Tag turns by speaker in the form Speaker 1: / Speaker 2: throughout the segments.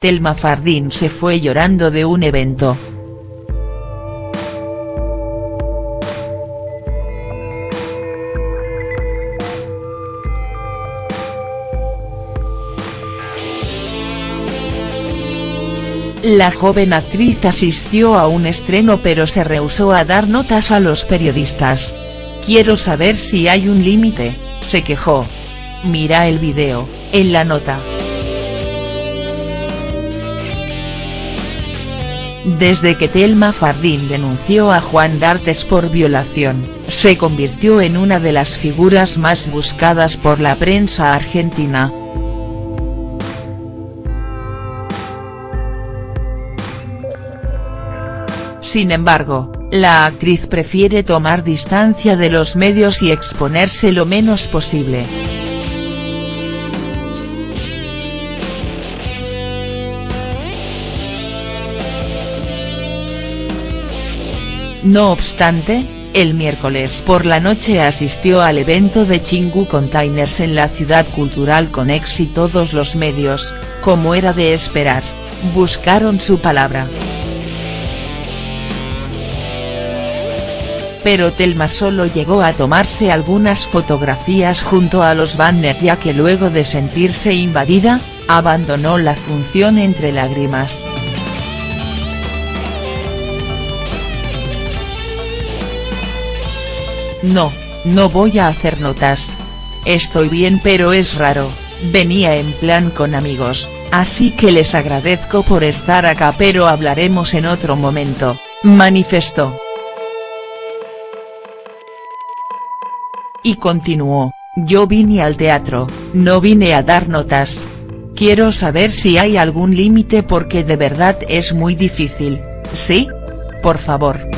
Speaker 1: Telma Fardín se fue llorando de un evento. La joven actriz asistió a un estreno pero se rehusó a dar notas a los periodistas. Quiero saber si hay un límite, se quejó. Mira el video, en la nota. Desde que Telma Fardín denunció a Juan D'Artes por violación, se convirtió en una de las figuras más buscadas por la prensa argentina. Sin embargo, la actriz prefiere tomar distancia de los medios y exponerse lo menos posible. No obstante, el miércoles por la noche asistió al evento de Chingu Containers en la ciudad cultural con y todos los medios, como era de esperar, buscaron su palabra. pero Telma solo llegó a tomarse algunas fotografías junto a los banners ya que luego de sentirse invadida, abandonó la función entre lágrimas. No, no voy a hacer notas. Estoy bien pero es raro, venía en plan con amigos, así que les agradezco por estar acá pero hablaremos en otro momento, manifestó. Y continuó, yo vine al teatro, no vine a dar notas. Quiero saber si hay algún límite porque de verdad es muy difícil, ¿sí? Por favor.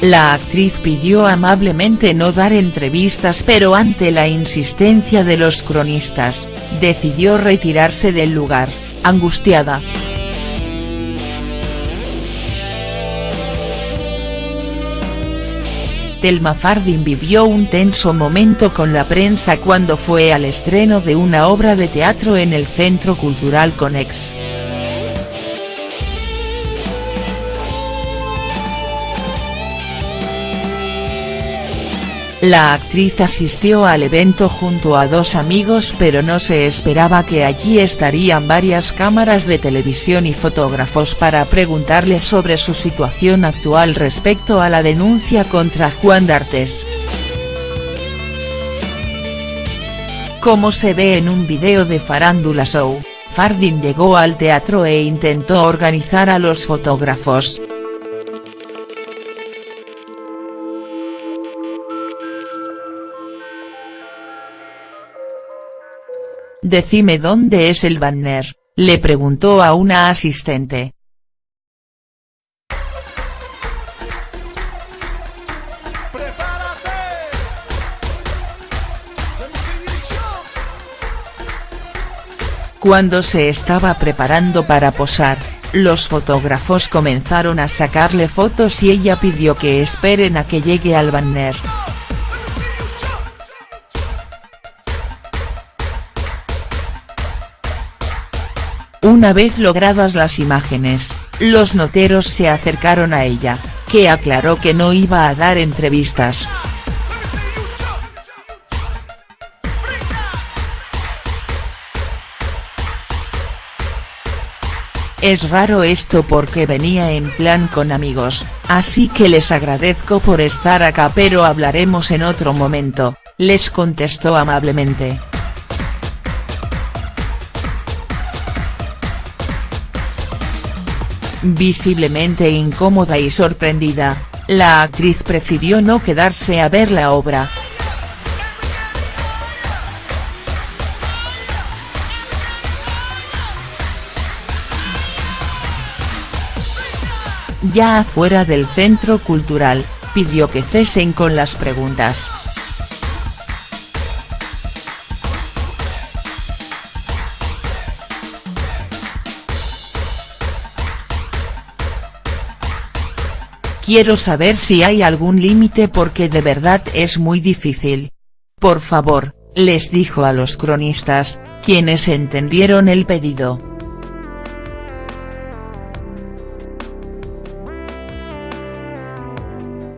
Speaker 1: La actriz pidió amablemente no dar entrevistas pero ante la insistencia de los cronistas, decidió retirarse del lugar, angustiada. Telma Fardin vivió un tenso momento con la prensa cuando fue al estreno de una obra de teatro en el Centro Cultural Conex. La actriz asistió al evento junto a dos amigos pero no se esperaba que allí estarían varias cámaras de televisión y fotógrafos para preguntarle sobre su situación actual respecto a la denuncia contra Juan D'Artes. Como se ve en un video de Farándula Show, Fardin llegó al teatro e intentó organizar a los fotógrafos. Decime dónde es el banner, le preguntó a una asistente. Cuando se estaba preparando para posar, los fotógrafos comenzaron a sacarle fotos y ella pidió que esperen a que llegue al banner. Una vez logradas las imágenes, los noteros se acercaron a ella, que aclaró que no iba a dar entrevistas. Es raro esto porque venía en plan con amigos, así que les agradezco por estar acá pero hablaremos en otro momento, les contestó amablemente. Visiblemente incómoda y sorprendida, la actriz prefirió no quedarse a ver la obra. Ya afuera del centro cultural, pidió que cesen con las preguntas. Quiero saber si hay algún límite porque de verdad es muy difícil. Por favor, les dijo a los cronistas, quienes entendieron el pedido.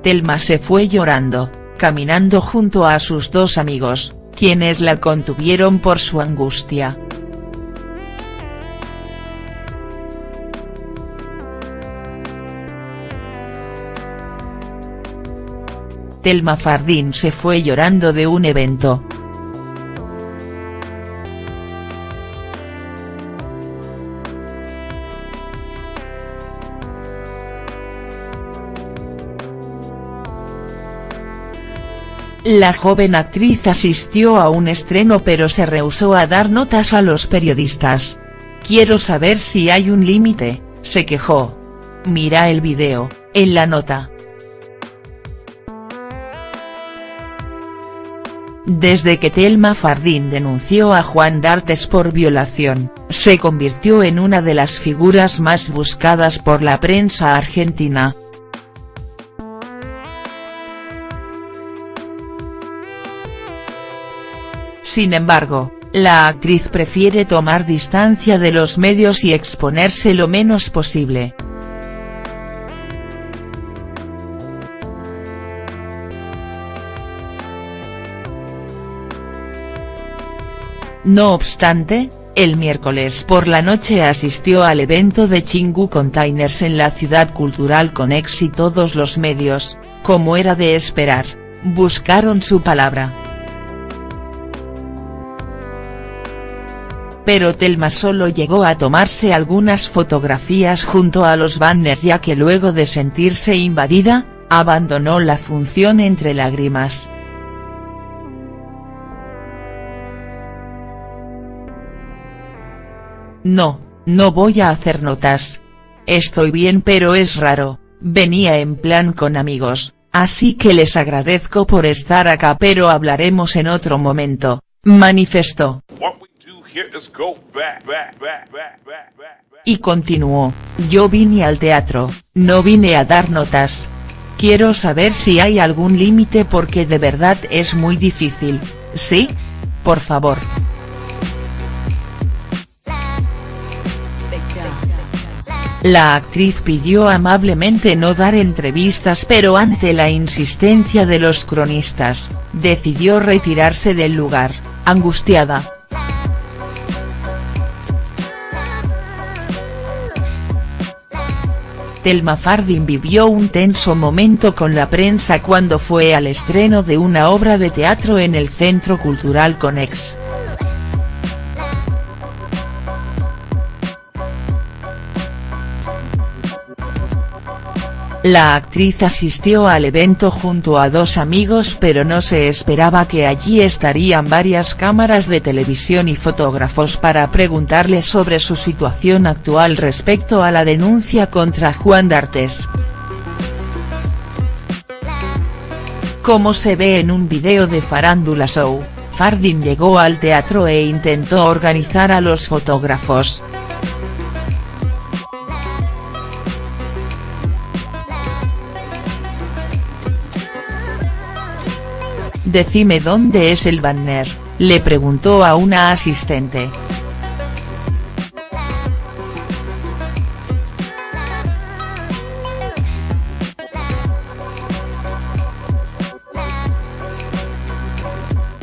Speaker 1: Telma se fue llorando, caminando junto a sus dos amigos, quienes la contuvieron por su angustia. Telma Fardín se fue llorando de un evento. La joven actriz asistió a un estreno pero se rehusó a dar notas a los periodistas. Quiero saber si hay un límite, se quejó. Mira el video, en la nota. Desde que Telma Fardín denunció a Juan D'Artes por violación, se convirtió en una de las figuras más buscadas por la prensa argentina. Sin embargo, la actriz prefiere tomar distancia de los medios y exponerse lo menos posible. No obstante, el miércoles por la noche asistió al evento de Chingu Containers en la ciudad cultural con y todos los medios, como era de esperar, buscaron su palabra. Pero Telma solo llegó a tomarse algunas fotografías junto a los banners ya que luego de sentirse invadida, abandonó la función entre lágrimas. No, no voy a hacer notas. Estoy bien pero es raro, venía en plan con amigos, así que les agradezco por estar acá pero hablaremos en otro momento, manifestó. Y continuó, yo vine al teatro, no vine a dar notas. Quiero saber si hay algún límite porque de verdad es muy difícil, ¿sí? Por favor. La actriz pidió amablemente no dar entrevistas pero ante la insistencia de los cronistas, decidió retirarse del lugar, angustiada. Telma Fardin vivió un tenso momento con la prensa cuando fue al estreno de una obra de teatro en el Centro Cultural Conex. La actriz asistió al evento junto a dos amigos pero no se esperaba que allí estarían varias cámaras de televisión y fotógrafos para preguntarle sobre su situación actual respecto a la denuncia contra Juan D'Artes. Como se ve en un video de Farándula Show, Fardin llegó al teatro e intentó organizar a los fotógrafos. Decime dónde es el banner, le preguntó a una asistente.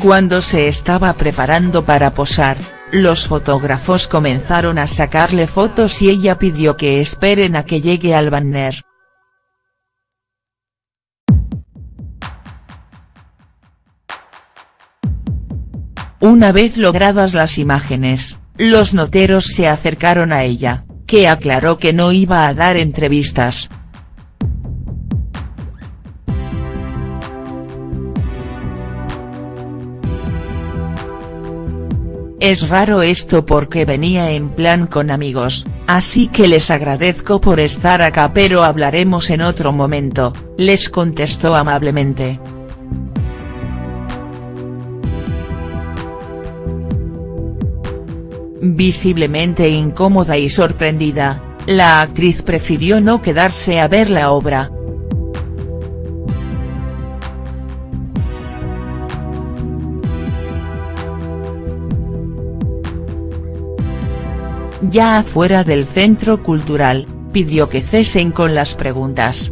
Speaker 1: Cuando se estaba preparando para posar, los fotógrafos comenzaron a sacarle fotos y ella pidió que esperen a que llegue al banner. Una vez logradas las imágenes, los noteros se acercaron a ella, que aclaró que no iba a dar entrevistas. Es raro esto porque venía en plan con amigos, así que les agradezco por estar acá pero hablaremos en otro momento, les contestó amablemente. Visiblemente incómoda y sorprendida, la actriz prefirió no quedarse a ver la obra. Ya afuera del centro cultural, pidió que cesen con las preguntas.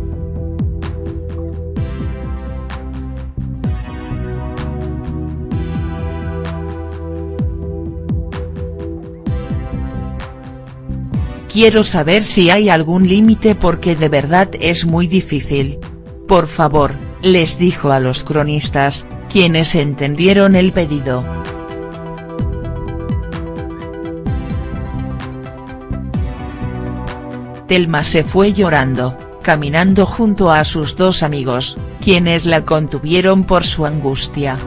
Speaker 1: Quiero saber si hay algún límite porque de verdad es muy difícil. Por favor, les dijo a los cronistas, quienes entendieron el pedido. Telma se fue llorando, caminando junto a sus dos amigos, quienes la contuvieron por su angustia.